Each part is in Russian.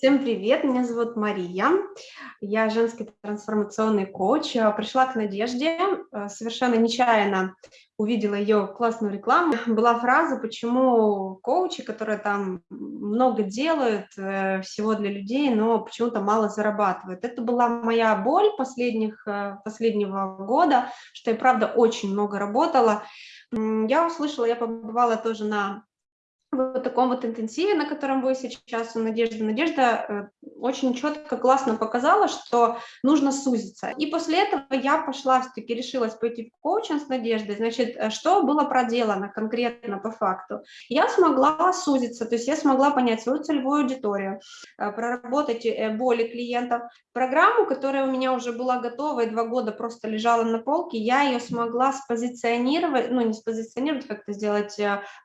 Всем привет, меня зовут Мария, я женский трансформационный коуч. Пришла к Надежде, э, совершенно нечаянно увидела ее классную рекламу. Была фраза, почему коучи, которые там много делают, э, всего для людей, но почему-то мало зарабатывают. Это была моя боль последних, э, последнего года, что я, правда, очень много работала. Я услышала, я побывала тоже на вот таком вот интенсиве, на котором вы сейчас у Надежды. Надежда э, очень четко, классно показала, что нужно сузиться. И после этого я пошла, все-таки решилась пойти в коучинг с Надеждой. Значит, э, что было проделано конкретно по факту? Я смогла сузиться, то есть я смогла понять свою целевую аудиторию, э, проработать боли клиентов. Программу, которая у меня уже была готова и два года просто лежала на полке, я ее смогла спозиционировать, ну не спозиционировать, как-то сделать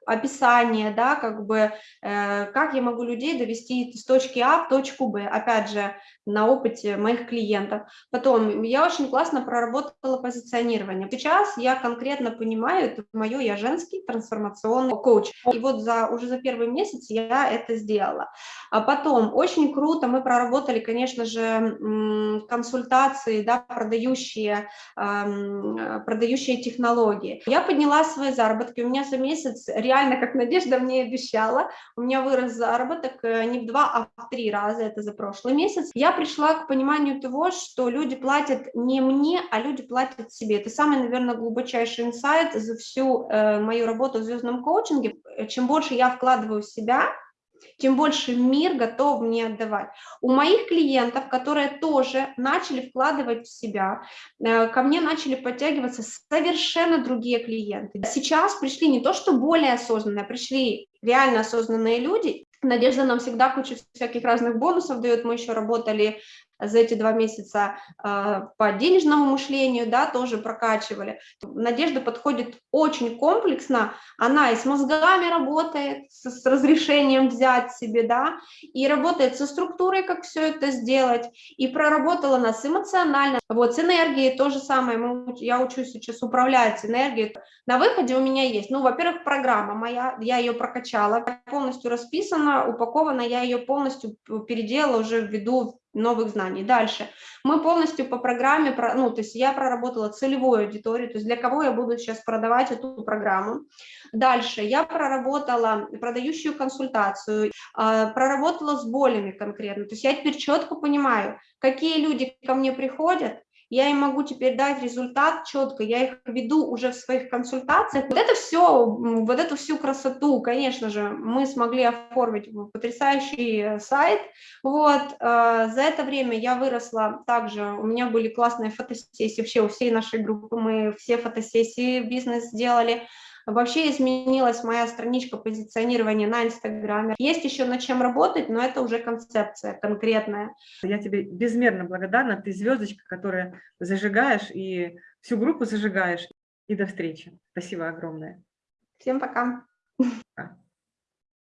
описание, да, как бы, э, как я могу людей довести из точки А в точку Б, опять же, на опыте моих клиентов. Потом, я очень классно проработала позиционирование. Сейчас я конкретно понимаю, это мое, я женский трансформационный коуч. И вот за, уже за первый месяц я это сделала. А потом, очень круто мы проработали, конечно же, консультации, да, продающие, продающие технологии. Я подняла свои заработки, у меня за месяц, реально, как Надежда мне обещала, у меня вырос заработок э, не в два, а в три раза, это за прошлый месяц. Я пришла к пониманию того, что люди платят не мне, а люди платят себе. Это самый, наверное, глубочайший инсайт за всю э, мою работу в звездном коучинге. Чем больше я вкладываю в себя, тем больше мир готов мне отдавать. У моих клиентов, которые тоже начали вкладывать в себя, э, ко мне начали подтягиваться совершенно другие клиенты. Сейчас пришли не то, что более осознанные, а пришли реально осознанные люди. Надежда нам всегда кучу всяких разных бонусов дает. Мы еще работали за эти два месяца э, по денежному мышлению, да, тоже прокачивали. Надежда подходит очень комплексно, она и с мозгами работает, с, с разрешением взять себе, да, и работает со структурой, как все это сделать, и проработала нас эмоционально. Вот с энергией то же самое, я учусь сейчас управлять энергией. На выходе у меня есть, ну, во-первых, программа моя, я ее прокачала, полностью расписана, упакована, я ее полностью переделала уже ввиду новых знаний. Дальше. Мы полностью по программе, ну, то есть я проработала целевую аудиторию, то есть для кого я буду сейчас продавать эту программу. Дальше. Я проработала продающую консультацию, а, проработала с болями конкретно. То есть я теперь четко понимаю, какие люди ко мне приходят, я им могу теперь дать результат четко, я их веду уже в своих консультациях. Вот это все, вот эту всю красоту, конечно же, мы смогли оформить потрясающий сайт. Вот, э, за это время я выросла также, у меня были классные фотосессии, вообще у всей нашей группы мы все фотосессии бизнес сделали, Вообще изменилась моя страничка позиционирования на Инстаграме. Есть еще над чем работать, но это уже концепция конкретная. Я тебе безмерно благодарна. Ты звездочка, которая зажигаешь и всю группу зажигаешь. И до встречи. Спасибо огромное. Всем пока. пока.